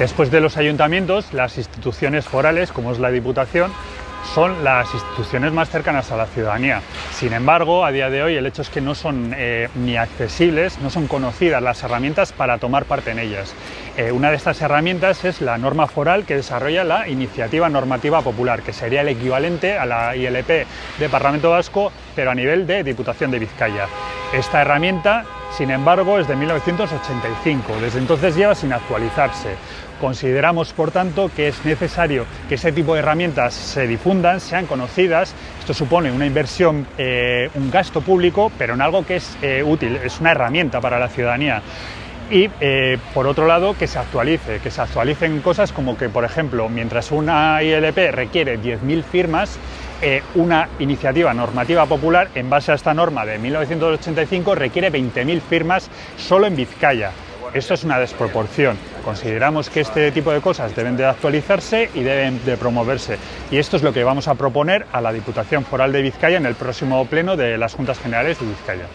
Después de los ayuntamientos, las instituciones forales, como es la Diputación, son las instituciones más cercanas a la ciudadanía. Sin embargo, a día de hoy el hecho es que no son eh, ni accesibles, no son conocidas las herramientas para tomar parte en ellas. Eh, una de estas herramientas es la norma foral que desarrolla la Iniciativa Normativa Popular, que sería el equivalente a la ILP de Parlamento Vasco, a nivel de Diputación de Vizcaya. Esta herramienta, sin embargo, es de 1985, desde entonces lleva sin actualizarse. Consideramos, por tanto, que es necesario que ese tipo de herramientas se difundan, sean conocidas. Esto supone una inversión, eh, un gasto público, pero en algo que es eh, útil, es una herramienta para la ciudadanía y eh, por otro lado que se actualice, que se actualicen cosas como que por ejemplo mientras una ILP requiere 10.000 firmas, una iniciativa normativa popular en base a esta norma de 1985 requiere 20.000 firmas solo en Vizcaya. Esto es una desproporción. Consideramos que este tipo de cosas deben de actualizarse y deben de promoverse. Y esto es lo que vamos a proponer a la Diputación Foral de Vizcaya en el próximo pleno de las Juntas Generales de Vizcaya.